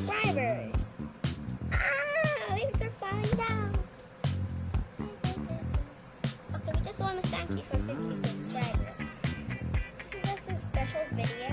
subscribers. Ah, leaves are falling down. Okay, we just want to thank you for 50 subscribers. This is just a special video